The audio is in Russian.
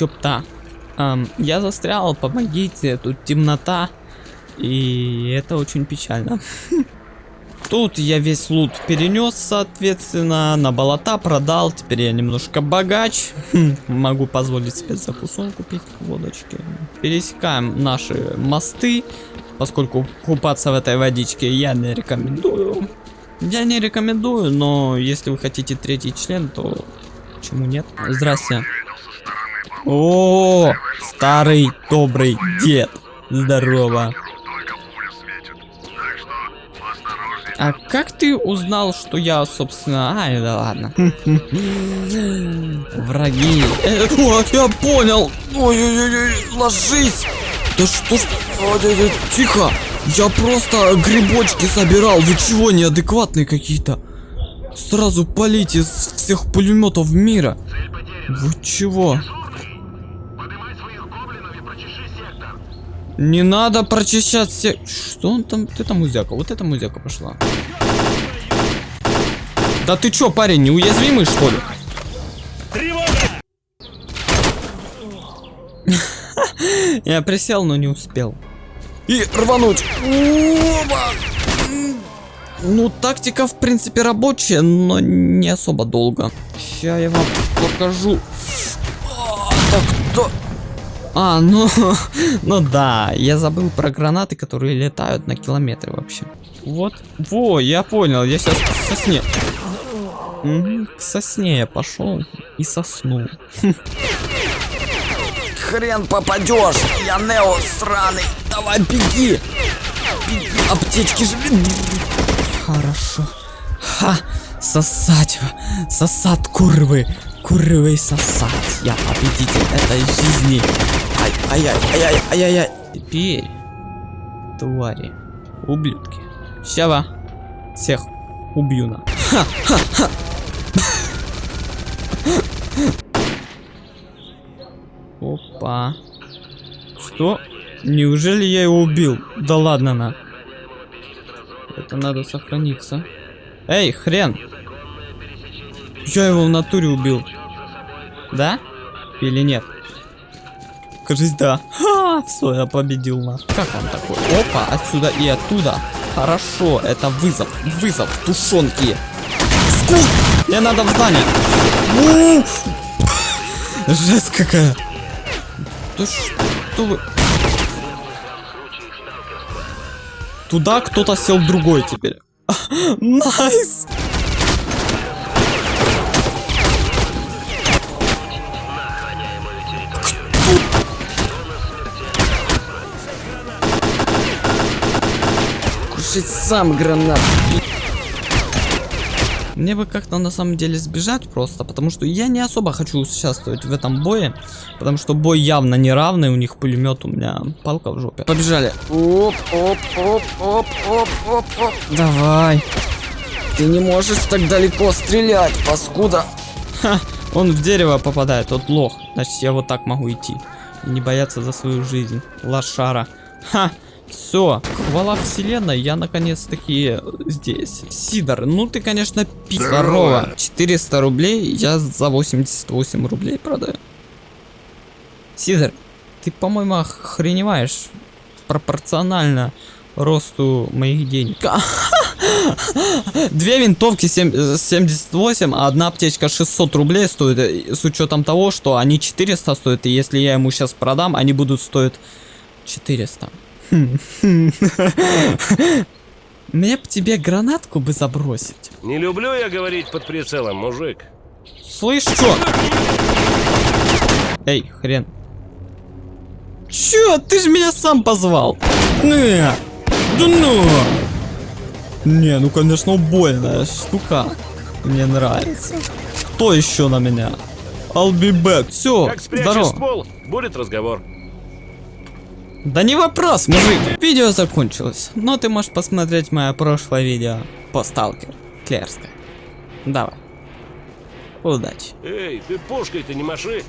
ёпта. Ам, я застрял, помогите, тут темнота. И это очень печально. Тут я весь лут перенес, соответственно, на болота продал. Теперь я немножко богач. Могу позволить себе закусон купить к водочке. Пересекаем наши мосты, поскольку купаться в этой водичке я не рекомендую. Я не рекомендую, но если вы хотите третий член, то почему нет? Здрасте. О, старый добрый дед. Здорово. А как ты узнал, что я, собственно... Ай, да ладно. Враги. Э, о, я понял. Ой-ой-ой, ложись. Да что ж... Тихо. Я просто грибочки собирал. Вы чего, неадекватные какие-то? Сразу полить из всех пулеметов мира. Вы чего? Не надо прочищать все... Что он там? Вот это музяка, вот эта музяка пошла. Да ты чё, парень, неуязвимый, что ли? Я присел, но не успел. И рвануть. Ну, тактика, в принципе, рабочая, но не особо долго. Сейчас я вам покажу. А, Так, то... А, ну, ну да, я забыл про гранаты, которые летают на километры вообще. Вот. Во, я понял, я сейчас к сосне. К сосне я пошел и соснул. Хрен попадешь, я Нео сраный. Давай, беги! Беги, аптечки же. Хорошо. Ха! Сосать. Сосат курвы. Курвы сосать. Я победитель этой жизни. Ай, ай, ай, ай, ай, ай, ай, ай. Теперь, твари, ублюдки. Щава. Всех убью на. Опа. Что? Неужели я его убил? Да ладно на. Это надо сохраниться. Эй, хрен! Я его в натуре убил. Да? Или нет? Кажись, да. Ха, все, я победил на. Как он такой? Опа, отсюда и оттуда. Хорошо, это вызов. Вызов, тушенки. Cool! Мне надо в здание. Жесть какая. Да что вы... Туда кто-то сел другой теперь. Nice! Кушать сам гранат. Мне бы как-то на самом деле сбежать просто, потому что я не особо хочу участвовать в этом бое, потому что бой явно неравный, у них пулемет, у меня палка в жопе. Побежали. Оп, оп, оп, оп, оп, оп, оп. Давай. Ты не можешь так далеко стрелять, паскуда. Ха, он в дерево попадает, тот лох. Значит, я вот так могу идти. И не бояться за свою жизнь. Лошара. Ха, все, хвала вселенной, я наконец-таки здесь. Сидор, ну ты, конечно, пи... Здорово. 400 рублей я за 88 рублей продаю. Сидор, ты, по-моему, охреневаешь пропорционально росту моих денег. Две винтовки 7, 78, а одна аптечка 600 рублей стоит, э, с учетом того, что они 400 стоят, и если я ему сейчас продам, они будут стоить 400. Мне б тебе гранатку бы забросить. Не люблю я говорить под прицелом, мужик. Слышь, чё? Эй, хрен. Чё? Ты же меня сам позвал. Не. Да ну. Не, ну конечно убойная штука. Мне нравится. Кто еще на меня? I'll be back. Все, здорово. ствол, будет разговор. Да не вопрос, мужик. Видео закончилось, но ты можешь посмотреть мое прошлое видео по сталкер Клерска. Давай. Удачи. Эй, ты пушкой-то не маши.